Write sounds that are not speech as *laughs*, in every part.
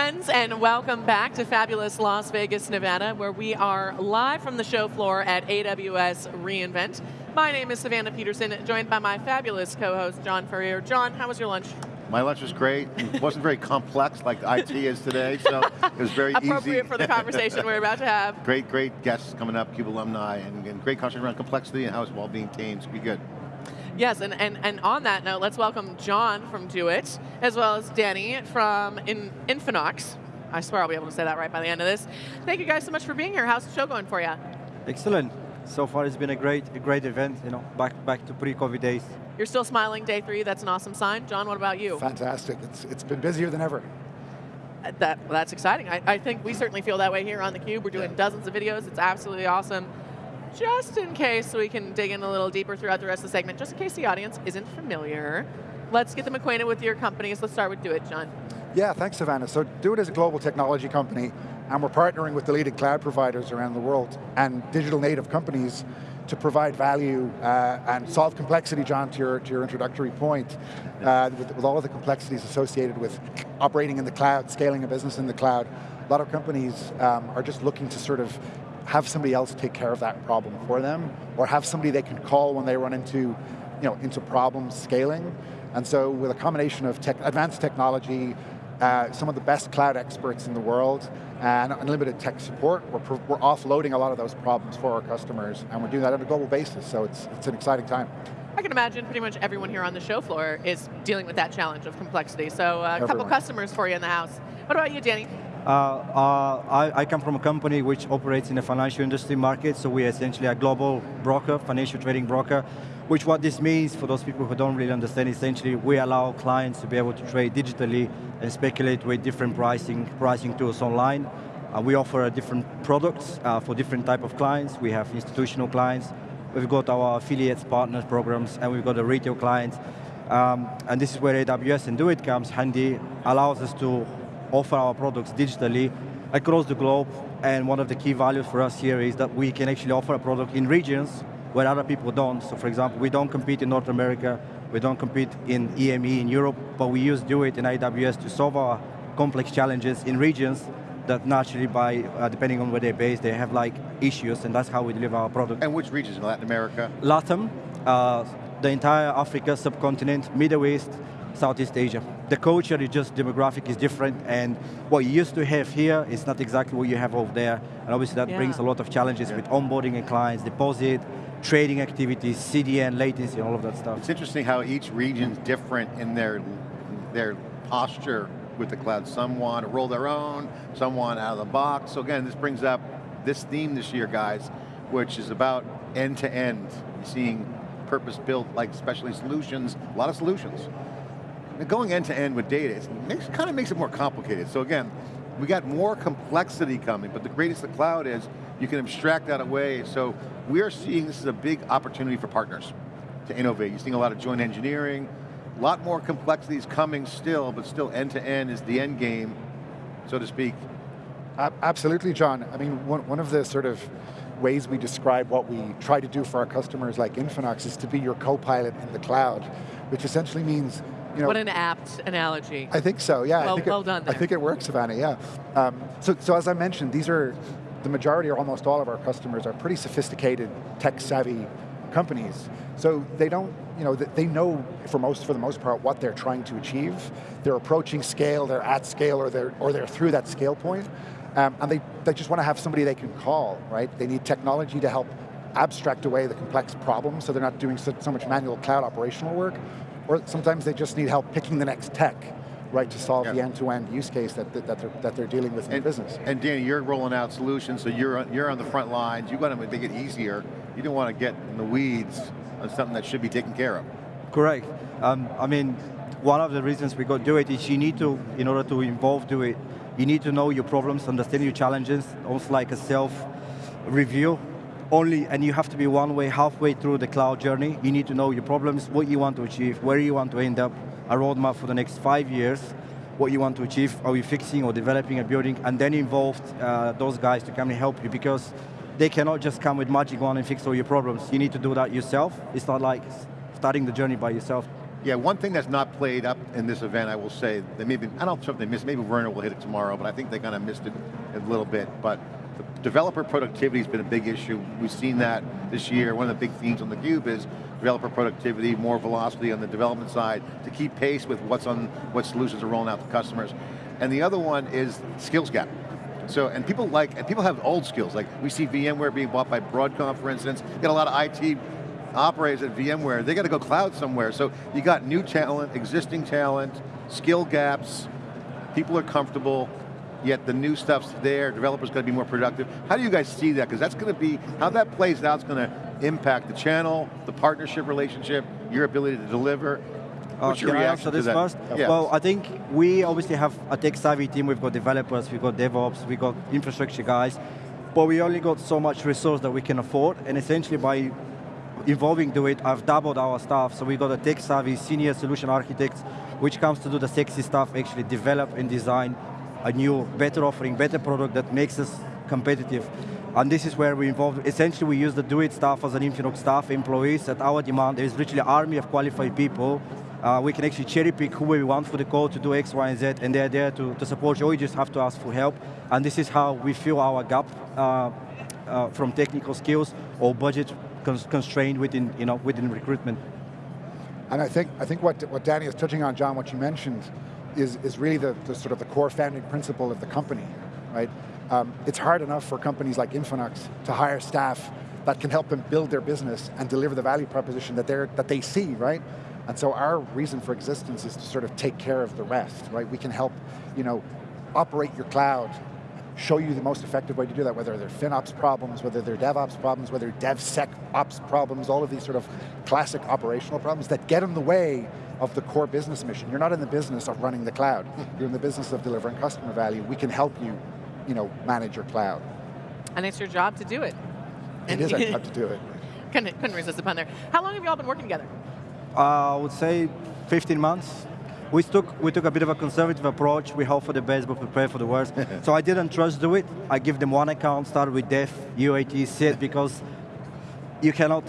friends, and welcome back to fabulous Las Vegas, Nevada, where we are live from the show floor at AWS reInvent. My name is Savannah Peterson, joined by my fabulous co-host, John Furrier. John, how was your lunch? My lunch was great. It wasn't very complex like IT is today, so it was very Appropriate easy. Appropriate for the conversation we're about to have. *laughs* Great, great guests coming up, CUBE alumni, and, and great conversation around complexity and how it's well-being teams. Be good. Yes, and, and, and on that note, let's welcome John from Doit, as well as Danny from In Infinox. I swear I'll be able to say that right by the end of this. Thank you guys so much for being here. How's the show going for you? Excellent. So far it's been a great, a great event, you know, back, back to pre-COVID days. You're still smiling day three, that's an awesome sign. John, what about you? Fantastic, it's, it's been busier than ever. Uh, that, that's exciting. I, I think we certainly feel that way here on theCUBE. We're doing dozens of videos, it's absolutely awesome just in case we can dig in a little deeper throughout the rest of the segment, just in case the audience isn't familiar, let's get them acquainted with your companies. Let's start with Doit, John. Yeah, thanks Savannah. So Doit is a global technology company and we're partnering with the leading cloud providers around the world and digital native companies to provide value uh, and solve complexity, John, to your, to your introductory point, uh, with, with all of the complexities associated with operating in the cloud, scaling a business in the cloud. A lot of companies um, are just looking to sort of have somebody else take care of that problem for them, or have somebody they can call when they run into, you know, into problems scaling. And so with a combination of tech, advanced technology, uh, some of the best cloud experts in the world, and unlimited tech support, we're, we're offloading a lot of those problems for our customers, and we're doing that on a global basis, so it's, it's an exciting time. I can imagine pretty much everyone here on the show floor is dealing with that challenge of complexity. So uh, a couple customers for you in the house. What about you, Danny? Uh, uh, I, I, come from a company which operates in the financial industry market, so we're essentially a global broker, financial trading broker, which what this means for those people who don't really understand, essentially we allow clients to be able to trade digitally and speculate with different pricing, pricing tools online. Uh, we offer different products uh, for different type of clients. We have institutional clients, we've got our affiliates, partners programs, and we've got the retail clients. Um, and this is where AWS and Doit comes handy, allows us to offer our products digitally across the globe, and one of the key values for us here is that we can actually offer a product in regions where other people don't. So for example, we don't compete in North America, we don't compete in EME in Europe, but we use Doit in AWS to solve our complex challenges in regions that naturally by, uh, depending on where they're based, they have like issues, and that's how we deliver our product. And which regions in Latin America? Latin, uh, the entire Africa subcontinent, Middle East, Southeast Asia. The culture is just demographic is different and what you used to have here is not exactly what you have over there. And obviously that yeah. brings a lot of challenges yeah. with onboarding and clients, deposit, trading activities, CDN, latency, all of that stuff. It's interesting how each region's different in their, their posture with the cloud. Some want to roll their own, some want out of the box. So again, this brings up this theme this year, guys, which is about end-to-end, -end, seeing purpose-built, like specialty solutions, a lot of solutions going end to end with data, it makes, kind of makes it more complicated. So again, we got more complexity coming, but the greatest the cloud is, you can abstract that away. So we are seeing this is a big opportunity for partners to innovate. You're seeing a lot of joint engineering, a lot more complexities coming still, but still end to end is the end game, so to speak. Absolutely, John. I mean, one, one of the sort of ways we describe what we try to do for our customers like Infinox is to be your co-pilot in the cloud, which essentially means you know, what an apt analogy. I think so, yeah. Well, I think well it, done there. I think it works, Savannah, yeah. Um, so, so as I mentioned, these are, the majority or almost all of our customers are pretty sophisticated, tech-savvy companies. So they don't, you know, they know for most, for the most part what they're trying to achieve. They're approaching scale, they're at scale, or they're, or they're through that scale point. Um, and they, they just want to have somebody they can call, right? They need technology to help abstract away the complex problems so they're not doing so, so much manual cloud operational work, or sometimes they just need help picking the next tech right, to solve yeah. the end-to-end -end use case that, that, that, they're, that they're dealing with in and, business. And Danny, you're rolling out solutions, so you're on, you're on the front lines, you want to make it easier, you don't want to get in the weeds on something that should be taken care of. Correct. Um, I mean, one of the reasons we got do it is you need to, in order to involve do it, you need to know your problems, understand your challenges, almost like a self-review only, and you have to be one way, halfway through the cloud journey. You need to know your problems, what you want to achieve, where you want to end up, a roadmap for the next five years, what you want to achieve, are you fixing or developing a building, and then involve uh, those guys to come and help you because they cannot just come with magic wand and fix all your problems. You need to do that yourself. It's not like starting the journey by yourself. Yeah, one thing that's not played up in this event, I will say, they maybe, I don't know if they missed, maybe Werner will hit it tomorrow, but I think they kind of missed it a little bit, but developer productivity has been a big issue. We've seen that this year. One of the big themes on theCUBE is developer productivity, more velocity on the development side to keep pace with what's on, what solutions are rolling out to customers. And the other one is skills gap. So, and people like, and people have old skills, like we see VMware being bought by Broadcom, for instance, you got a lot of IT operators at VMware, they got to go cloud somewhere. So you got new talent, existing talent, skill gaps, people are comfortable, yet the new stuff's there, developers going to be more productive. How do you guys see that? Because that's going to be, how that plays out is going to impact the channel, the partnership relationship, your ability to deliver. What's uh, your can reaction I answer this to that? first? Yeah. Well, I think we obviously have a tech savvy team. We've got developers, we've got DevOps, we've got infrastructure guys, but we only got so much resource that we can afford, and essentially by involving Do It, I've doubled our staff, so we've got a tech savvy senior solution architects, which comes to do the sexy stuff, actually develop and design a new, better offering, better product that makes us competitive. And this is where we involve, essentially we use the Do It staff as an Infinox staff, employees at our demand. There's literally an army of qualified people. Uh, we can actually cherry pick who we want for the code to do X, Y, and Z, and they're there to, to support you, you just have to ask for help. And this is how we fill our gap uh, uh, from technical skills or budget constrained within, you know, within recruitment. And I think, I think what, what Danny is touching on, John, what you mentioned, is, is really the, the sort of the core founding principle of the company, right? Um, it's hard enough for companies like Infinox to hire staff that can help them build their business and deliver the value proposition that, they're, that they see, right? And so our reason for existence is to sort of take care of the rest, right? We can help, you know, operate your cloud, show you the most effective way to do that, whether they're FinOps problems, whether they're DevOps problems, whether DevSecOps problems, all of these sort of classic operational problems that get in the way of the core business mission. You're not in the business of running the cloud. You're in the business of delivering customer value. We can help you, you know, manage your cloud. And it's your job to do it. It is and our job to do it. *laughs* couldn't, couldn't resist the pun there. How long have you all been working together? Uh, I would say 15 months. We took, we took a bit of a conservative approach. We hope for the best, but prepare for the worst. *laughs* so I didn't trust do it. I give them one account, start with Dev, UAT, SIT, because you cannot,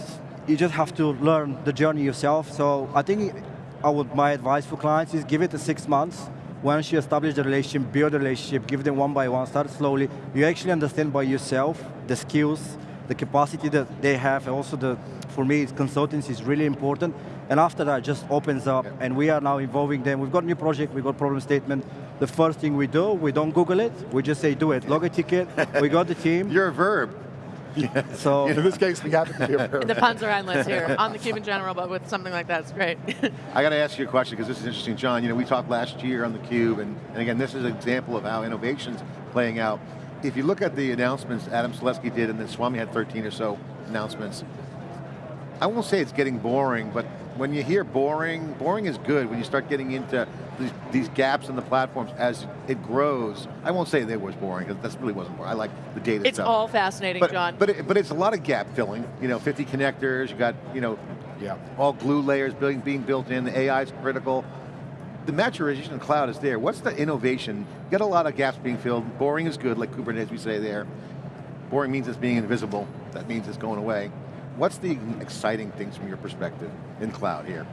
you just have to learn the journey yourself. So I think I would, my advice for clients is give it a six months. Once you establish the relationship, build the relationship, give them one by one, start slowly. You actually understand by yourself the skills, the capacity that they have, and also the, for me, consultancy is really important. And after that, just opens up, yeah. and we are now involving them. We've got a new project, we've got problem statement. The first thing we do, we don't Google it, we just say do it. Log a ticket, we got the team. *laughs* You're a verb. Yeah. So in this case, we have to be a verb. The puns are endless here on the cube in general, but with something like that, it's great. *laughs* I got to ask you a question because this is interesting, John. You know, we talked last year on the cube, and, and again, this is an example of how innovation's playing out. If you look at the announcements Adam Selipsky did, and then Swami had 13 or so announcements, I won't say it's getting boring, but when you hear boring, boring is good when you start getting into these, these gaps in the platforms as it grows. I won't say they was boring, because that really wasn't boring. I like the data It's stuff. all fascinating, but, John. But, it, but it's a lot of gap filling. You know, 50 connectors, you got, you know, yeah. all glue layers being, being built in, the AI is critical. The maturation of cloud is there. What's the innovation? Got a lot of gaps being filled. Boring is good, like Kubernetes we say there. Boring means it's being invisible. That means it's going away. What's the exciting things from your perspective in cloud here?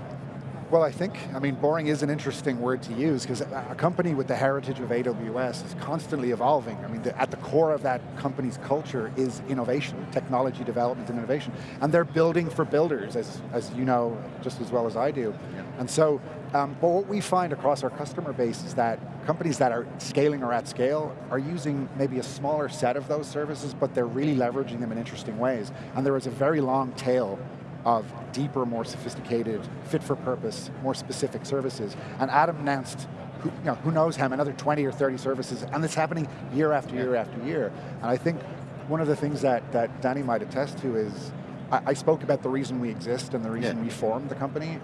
Well, I think, I mean, boring is an interesting word to use because a company with the heritage of AWS is constantly evolving. I mean, the, at the core of that company's culture is innovation, technology development and innovation. And they're building for builders, as, as you know just as well as I do. Yeah. And so, um, but what we find across our customer base is that companies that are scaling or at scale are using maybe a smaller set of those services, but they're really leveraging them in interesting ways. And there is a very long tail of deeper, more sophisticated, fit for purpose, more specific services. And Adam announced, who, you know, who knows him, another 20 or 30 services, and it's happening year after year after year. And I think one of the things that, that Danny might attest to is, I, I spoke about the reason we exist and the reason yeah. we formed the company,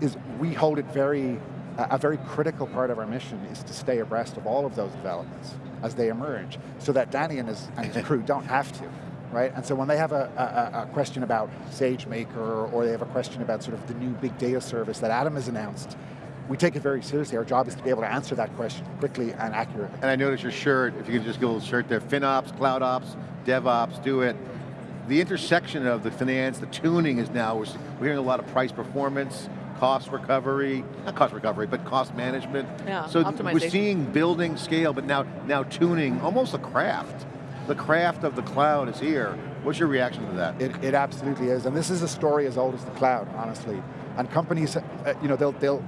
is we hold it very, a very critical part of our mission is to stay abreast of all of those developments as they emerge, so that Danny and his, and his crew *laughs* don't have to right? And so when they have a, a, a, question about SageMaker or they have a question about sort of the new big data service that Adam has announced, we take it very seriously. Our job is to be able to answer that question quickly and accurately. And I noticed your shirt, if you could just give a little shirt there, FinOps, CloudOps, DevOps, do it. The intersection of the finance, the tuning is now, we're hearing a lot of price performance, cost recovery, not cost recovery, but cost management. Yeah, so we're seeing building scale, but now, now tuning, almost a craft. The craft of the cloud is here. What's your reaction to that? It, it absolutely is, and this is a story as old as the cloud, honestly. And companies, uh, you know, they'll, they'll,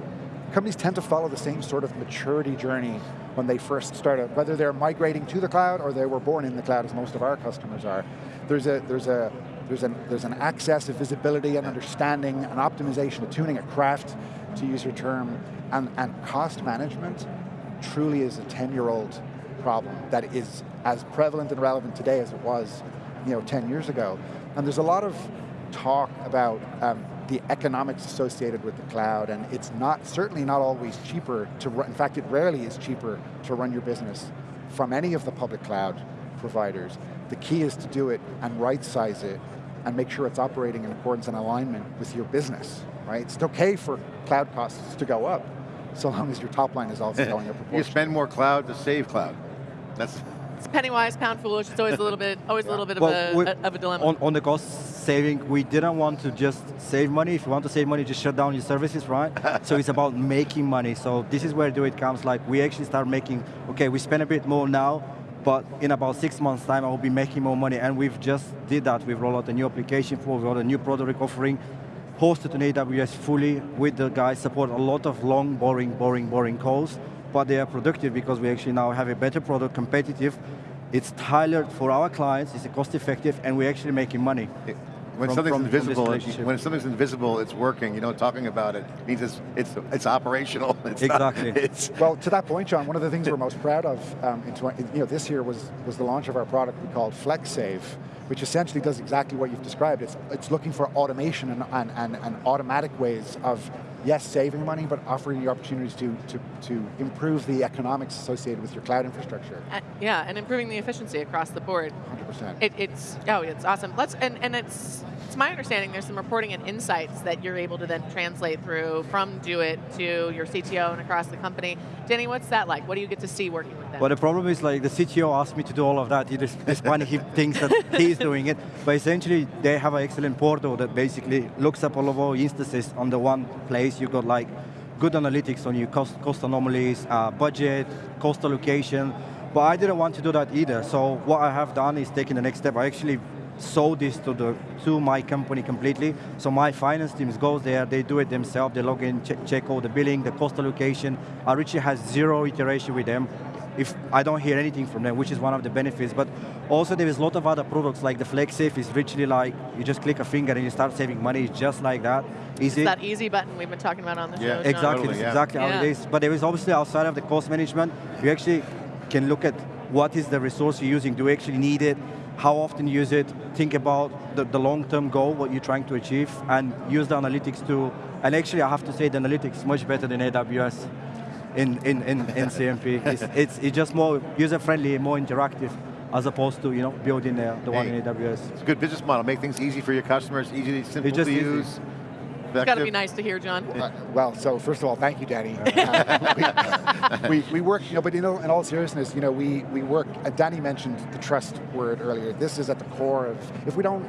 companies tend to follow the same sort of maturity journey when they first started, whether they're migrating to the cloud or they were born in the cloud, as most of our customers are. There's a, there's a, there's an, there's an access, a visibility, and understanding, an optimization, a tuning, a craft, to use your term, and, and cost management truly is a 10-year-old problem that is as prevalent and relevant today as it was you know, 10 years ago. And there's a lot of talk about um, the economics associated with the cloud, and it's not, certainly not always cheaper to run, in fact it rarely is cheaper to run your business from any of the public cloud providers. The key is to do it and right size it and make sure it's operating in accordance and alignment with your business, right? It's okay for cloud costs to go up, so long as your top line is also *laughs* going up you spend more cloud to save cloud. That's It's penny wise, pound foolish. It's always a little bit, always a little bit of, Well, we- a, of a dilemma. On, on the cost saving, we didn't want to just save money. If you want to save money, just shut down your services, right? *laughs* so it's about making money. So this is where do it comes. Like we actually start making, okay, we spend a bit more now, but in about six months time, I will be making more money. And we've just did that. We've rolled out a new application for, we rolled a new product offering, hosted on AWS fully with the guys, support a lot of long, boring, boring, boring calls, but they are productive because we actually now have a better product, competitive. It's tailored for our clients, it's cost effective, and we're actually making money. When from- something's from- from invisible, relationship. when something's invisible, it's working. You know, talking about it means it's it's it's operational. *laughs* It's not- Exactly. it's Well, to that point, John, one of the things we're most proud of um, in 20, you know, this year was, was the launch of our product we called FlexSave, which essentially does exactly what you've described. It's, it's looking for automation and, and, and, and automatic ways of, yes, saving money, but offering you opportunities to, to, to improve the economics associated with your cloud infrastructure, Uh, yeah, and improving the efficiency across the board. 100%. It, it's oh, it's awesome. Let's and, and it's it's my understanding there's some reporting and insights that you're able to then translate through from Do It to your CTO and across the company. Danny, what's that like? What do you get to see working with them? But the problem is like the CTO asked me to do all of that. He just, despite he *laughs* thinks that he's doing it. But essentially they have an excellent portal that basically looks up all of our instances on the one place. You've got like good analytics on your cost, cost anomalies, uh, budget, cost allocation. But I didn't want to do that either. So what I have done is taking the next step. I actually sold this to the to my company completely. So my finance teams goes there, they do it themselves, they log in, check, check all the billing, the cost allocation. I literally has zero iteration with them if I don't hear anything from them, which is one of the benefits. But also there is a lot of other products like the FlexSave is literally like, you just click a finger and you start saving money, it's just like that. Easy. that easy button we've been talking about on the Yeah, show. John. Exactly, Totally, that's yeah. exactly how Yeah. it is. But there is obviously outside of the cost management, you actually can look at what is the resource you're using, do you actually need it, how often you use it, think about the, the long-term goal, what you're trying to achieve, and use the analytics to, and actually I have to say the analytics much better than AWS in, in, in, in CMP. It's, *laughs* it's, it's just more user-friendly, more interactive, as opposed to you know building the, the one in AWS. it's a good business model. Make things easy for your customers, easy, simple to easy. It's got to be nice to hear, John. Uh, well, so first of all, thank you, Danny. Uh, *laughs* we, we, we work, you know, but you know, in all seriousness, you know, we, we work, uh, Danny mentioned the trust word earlier. This is at the core of, if we don't,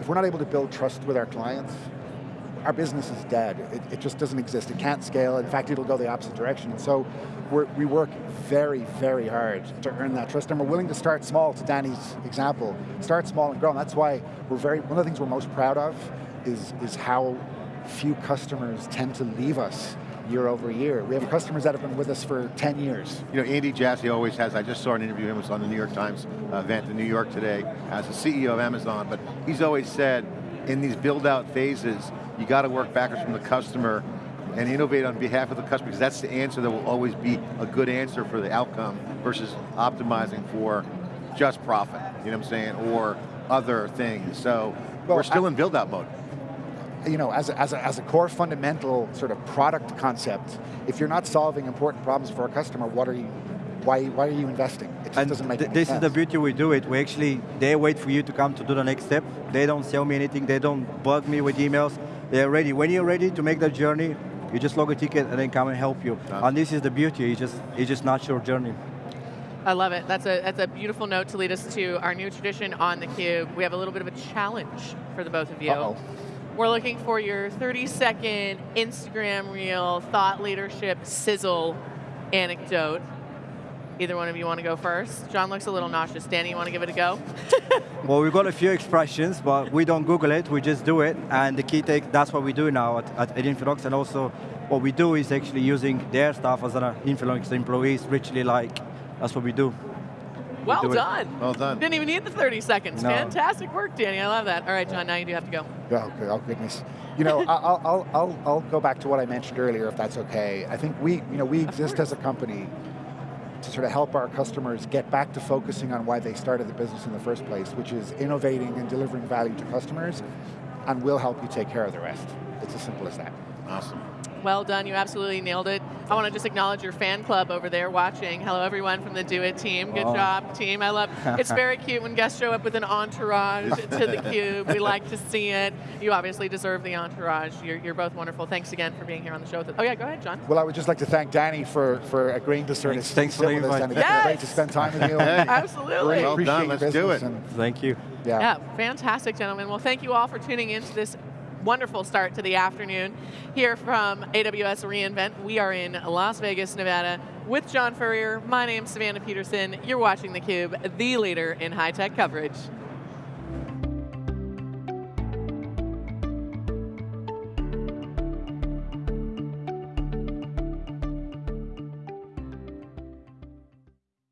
if we're not able to build trust with our clients, our business is dead. It, it just doesn't exist. It can't scale. In fact, it'll go the opposite direction. And so we're, we work very, very hard to earn that trust. And we're willing to start small, to Danny's example. Start small and grow. And that's why we're very, one of the things we're most proud of is, is how few customers tend to leave us year over year. We have customers that have been with us for 10 years. You know, Andy Jassy always has, I just saw an interview, him was on the New York Times event in New York today as the CEO of Amazon, but he's always said, in these build out phases, you got to work backwards from the customer and innovate on behalf of the customer, because that's the answer that will always be a good answer for the outcome versus optimizing for just profit, you know what I'm saying, or other things. So Well, we're still I- in build out mode. You know, as a, as, a, as a core fundamental sort of product concept, if you're not solving important problems for a customer, what are you, why, why are you investing? It just And doesn't make th- any this sense. is the beauty we do it. We actually, they wait for you to come to do the next step. They don't sell me anything. They don't bug me with emails. They're ready. When you're ready to make that journey, you just log a ticket and then come and help you. Awesome. And this is the beauty. It's just, it's just natural journey. I love it. That's a, that's a beautiful note to lead us to our new tradition on theCUBE. We have a little bit of a challenge for the both of you. Uh-oh. We're looking for your 30 second Instagram reel thought leadership sizzle anecdote. Either one of you want to go first? John looks a little nauseous. Danny, you want to give it a go? *laughs* Well, we've got a few expressions, but we don't Google it, we just do it. And the key take, that's what we do now at, at, Infinox. And also, what we do is actually using their staff as an uh, Infinox employees, literally like, that's what we do. Well do it. done. Well done. Didn't even need the 30 seconds. No. Fantastic work, Danny. I love that. All right, John, now you do have to go. Oh, good- oh goodness. You know, *laughs* I- I'll, I'll, I'll, I'll go back to what I mentioned earlier, if that's okay. I think we, you know, we exist as a company to sort of help our customers get back to focusing on why they started the business in the first place, which is innovating and delivering value to customers, and we'll help you take care of the rest. It's as simple as that. Awesome. Well done, you absolutely nailed it. I want to just acknowledge your fan club over there watching. Hello everyone from the Do It team. Good Oh. job, team. I love it's very *laughs* cute when guests show up with an entourage to the cube. We like to see it. You obviously deserve the entourage. You're, you're both wonderful. Thanks again for being here on the show with us. Oh yeah, go ahead, John. Well, I would just like to thank Danny for, for agreeing to sort of Thanks- thanks for sit the with us, invite. and it's been great to spend time with you. *laughs* Absolutely. Really Well done, let's do it. Thank you. yeah. Yeah, fantastic, gentlemen. Well, thank you all for tuning in to this wonderful start to the afternoon here from AWS reInvent. We are in Las Vegas, Nevada with John Furrier. My name's Savannah Peterson. You're watching theCUBE, the leader in high-tech coverage.